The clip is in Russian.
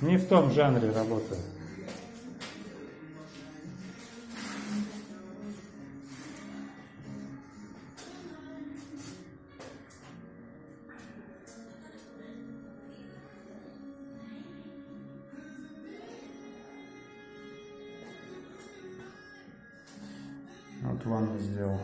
Не в том жанре работаю. Вот ванну сделал.